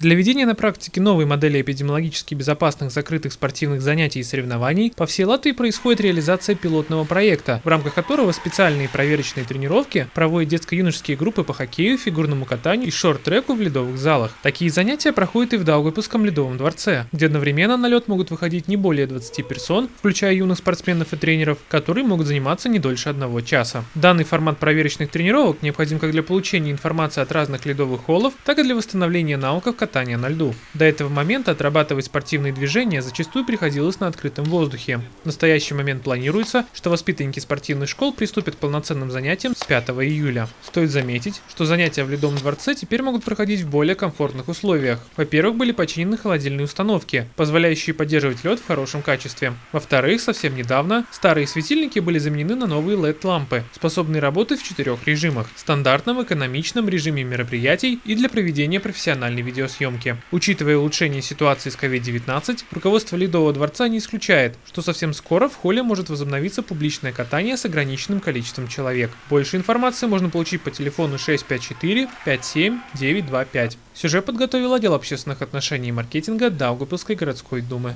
Для ведения на практике новой модели эпидемиологически безопасных закрытых спортивных занятий и соревнований по всей Латвии происходит реализация пилотного проекта, в рамках которого специальные проверочные тренировки проводят детско-юношеские группы по хоккею, фигурному катанию и шорт-треку в ледовых залах. Такие занятия проходят и в Даугавпилском ледовом дворце, где одновременно на лед могут выходить не более 20 персон, включая юных спортсменов и тренеров, которые могут заниматься не дольше одного часа. Данный формат проверочных тренировок необходим как для получения информации от разных ледовых холлов, так и для восстановления навыков катания на льду. До этого момента отрабатывать спортивные движения зачастую приходилось на открытом воздухе. В настоящий момент планируется, что воспитанники спортивных школ приступят к полноценным занятиям с 5 июля. Стоит заметить, что занятия в Ледовом дворце теперь могут проходить в более комфортных условиях. Во-первых, были починены холодильные установки, позволяющие поддерживать лед в хорошем качестве. Во-вторых, совсем недавно старые светильники были заменены на новые LED-лампы, способные работать в четырех режимах – стандартном, экономичном режиме мероприятий и для проведения профессиональной видеосъемки. Учитывая улучшение ситуации с COVID-19, руководство Ледового дворца не исключает, что совсем скоро в холле может возобновиться публичное катание с ограниченным количеством человек. Больше информации можно получить по телефону 654 57 925. Сюжет подготовил отдел общественных отношений и маркетинга Даугапилской городской думы.